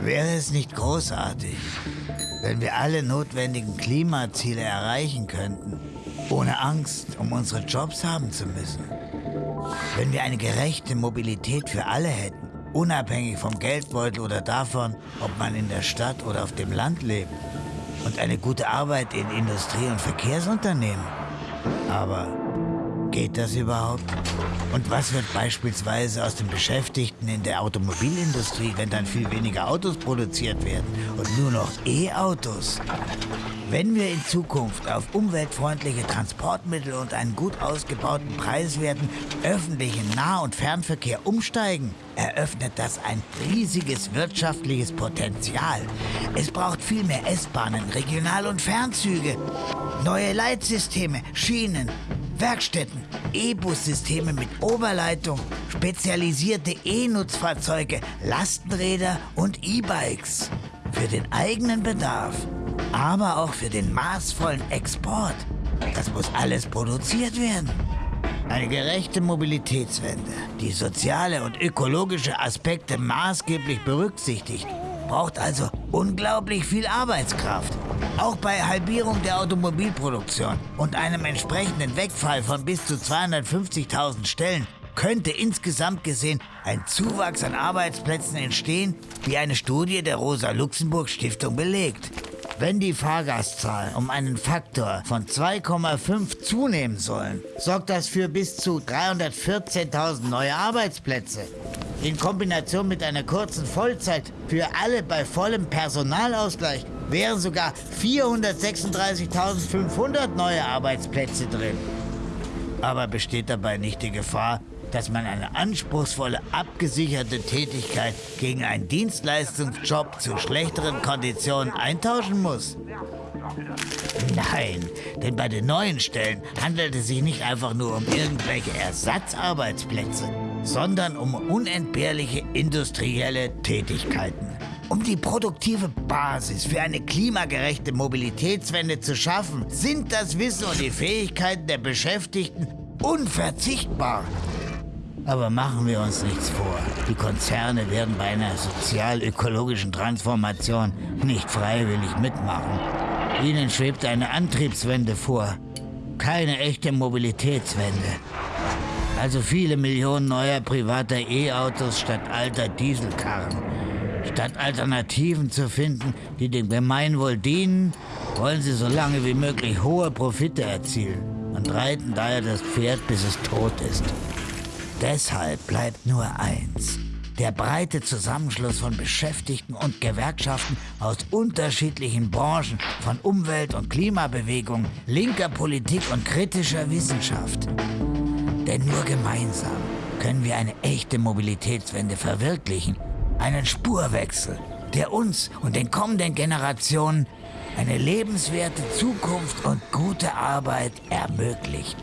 Wäre es nicht großartig, wenn wir alle notwendigen Klimaziele erreichen könnten, ohne Angst um unsere Jobs haben zu müssen? Wenn wir eine gerechte Mobilität für alle hätten, unabhängig vom Geldbeutel oder davon, ob man in der Stadt oder auf dem Land lebt, und eine gute Arbeit in Industrie- und Verkehrsunternehmen. Aber geht das überhaupt? Und was wird beispielsweise aus den Beschäftigten in der Automobilindustrie, wenn dann viel weniger Autos produziert werden und nur noch E-Autos? Wenn wir in Zukunft auf umweltfreundliche Transportmittel und einen gut ausgebauten, preiswerten öffentlichen Nah- und Fernverkehr umsteigen, eröffnet das ein riesiges wirtschaftliches Potenzial. Es braucht viel mehr S-Bahnen, Regional- und Fernzüge, neue Leitsysteme, Schienen, Werkstätten, E-Bus-Systeme mit Oberleitung, spezialisierte E-Nutzfahrzeuge, Lastenräder und E-Bikes. Für den eigenen Bedarf, aber auch für den maßvollen Export. Das muss alles produziert werden. Eine gerechte Mobilitätswende, die soziale und ökologische Aspekte maßgeblich berücksichtigt, braucht also unglaublich viel Arbeitskraft. Auch bei Halbierung der Automobilproduktion und einem entsprechenden Wegfall von bis zu 250.000 Stellen könnte insgesamt gesehen ein Zuwachs an Arbeitsplätzen entstehen, wie eine Studie der Rosa-Luxemburg-Stiftung belegt. Wenn die Fahrgastzahlen um einen Faktor von 2,5 zunehmen sollen, sorgt das für bis zu 314.000 neue Arbeitsplätze. In Kombination mit einer kurzen Vollzeit für alle bei vollem Personalausgleich wären sogar 436.500 neue Arbeitsplätze drin. Aber besteht dabei nicht die Gefahr, dass man eine anspruchsvolle, abgesicherte Tätigkeit gegen einen Dienstleistungsjob zu schlechteren Konditionen eintauschen muss? Nein, denn bei den neuen Stellen handelt es sich nicht einfach nur um irgendwelche Ersatzarbeitsplätze, sondern um unentbehrliche industrielle Tätigkeiten. Um die produktive Basis für eine klimagerechte Mobilitätswende zu schaffen, sind das Wissen und die Fähigkeiten der Beschäftigten unverzichtbar. Aber machen wir uns nichts vor. Die Konzerne werden bei einer sozial-ökologischen Transformation nicht freiwillig mitmachen. Ihnen schwebt eine Antriebswende vor. Keine echte Mobilitätswende. Also viele Millionen neuer privater E-Autos statt alter Dieselkarren. Statt Alternativen zu finden, die dem Gemeinwohl dienen, wollen sie so lange wie möglich hohe Profite erzielen und reiten daher das Pferd, bis es tot ist. Deshalb bleibt nur eins. Der breite Zusammenschluss von Beschäftigten und Gewerkschaften aus unterschiedlichen Branchen, von Umwelt- und Klimabewegung, linker Politik und kritischer Wissenschaft. Denn nur gemeinsam können wir eine echte Mobilitätswende verwirklichen. Einen Spurwechsel, der uns und den kommenden Generationen eine lebenswerte Zukunft und gute Arbeit ermöglicht.